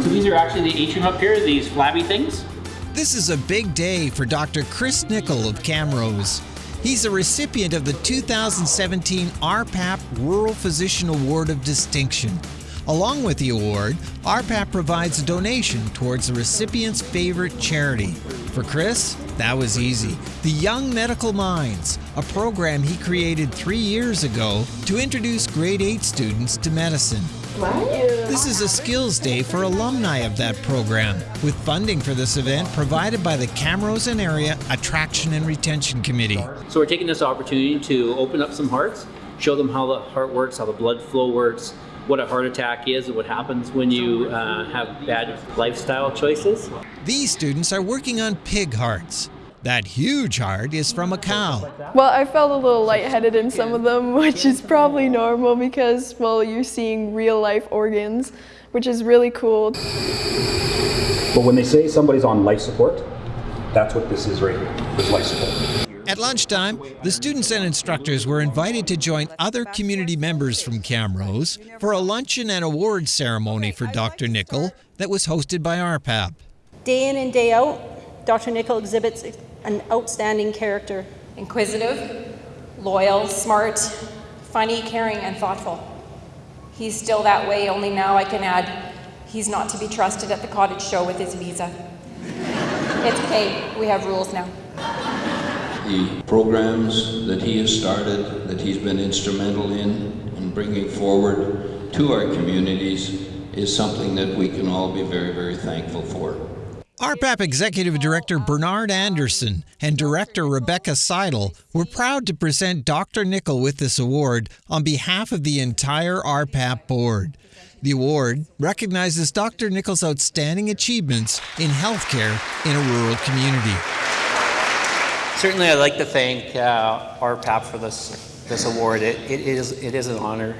So these are actually the atrium up here, these flabby things? This is a big day for Dr. Chris Nickel of Camrose. He's a recipient of the 2017 RPAP Rural Physician Award of Distinction. Along with the award, RPAP provides a donation towards the recipient's favorite charity. For Chris, that was easy. The Young Medical Minds, a program he created three years ago to introduce grade 8 students to medicine. This is a skills day for alumni of that program, with funding for this event provided by the Camrose and Area Attraction and Retention Committee. So we're taking this opportunity to open up some hearts, show them how the heart works, how the blood flow works, what a heart attack is, and what happens when you uh, have bad lifestyle choices. These students are working on pig hearts. That huge heart is from a cow. Well, I felt a little lightheaded in some of them, which is probably normal because, well, you're seeing real life organs, which is really cool. But when they say somebody's on life support, that's what this is right here, is life support. At lunchtime, the students and instructors were invited to join other community members from Camrose for a luncheon and awards ceremony for Dr. Nickel that was hosted by RPAP. Day in and day out, Dr. Nickel exhibits an outstanding character. Inquisitive, loyal, smart, funny, caring, and thoughtful. He's still that way, only now I can add, he's not to be trusted at the cottage show with his visa. It's okay, we have rules now. The programs that he has started, that he's been instrumental in, in bringing forward to our communities, is something that we can all be very, very thankful for. RPAP Executive Director Bernard Anderson and Director Rebecca Seidel were proud to present Dr. Nickel with this award on behalf of the entire RPAP board. The award recognizes Dr. Nickel's outstanding achievements in healthcare in a rural community. Certainly, I'd like to thank uh, RPAP for this this award. It, it is it is an honor.